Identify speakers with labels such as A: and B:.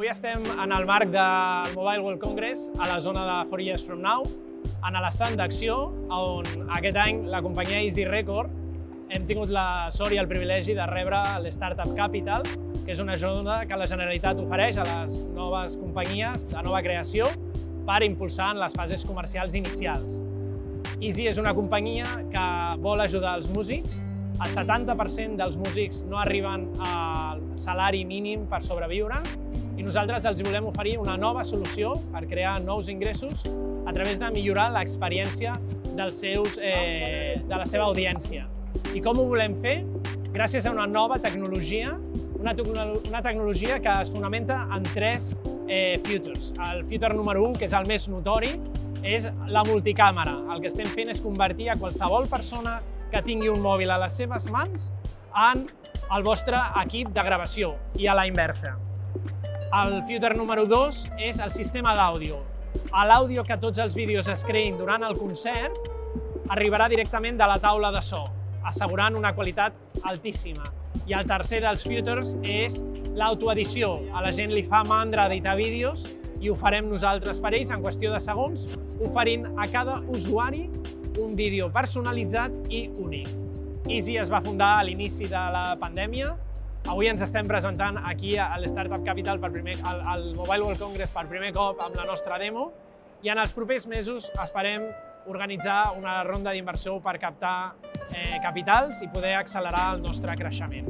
A: avui estem en el marc del Mobile World Congress a la zona de 4 Years From Now, en l'estat d'acció, on aquest any la companyia Easy Record hem tingut la sort i el privilegi de rebre l'Startup Capital, que és una ajuda que la Generalitat ofereix a les noves companyies de nova creació per impulsar en les fases comercials inicials. Easy és una companyia que vol ajudar els músics el 70% dels músics no arriben al salari mínim per sobreviure i nosaltres els volem oferir una nova solució per crear nous ingressos a través de millorar l'experiència dels seus, eh, de la seva audiència. I com ho volem fer? Gràcies a una nova tecnologia, una, una tecnologia que es fonamenta en tres eh, futures. El future número 1, que és el més notori, és la multicàmera. El que estem fent és convertir a qualsevol persona que tingui un mòbil a les seves mans en el vostre equip de gravació i a la inversa. El filter número 2 és el sistema d'àudio. L'àudio que tots els vídeos es creïn durant el concert arribarà directament de la taula de so, assegurant una qualitat altíssima. I el tercer dels filters és l'autoedició. A la gent li fa mandra editar vídeos i ho farem nosaltres per ells en qüestió de segons, oferint a cada usuari un vídeo personalitzat i únic. Easy es va fundar a l'inici de la pandèmia. Avui ens estem presentant aquí a l'Startup Capital per primer, al, al Mobile World Congress per primer cop amb la nostra demo i en els propers mesos esperem organitzar una ronda d'inversió per captar eh, capitals i poder accelerar el nostre creixement.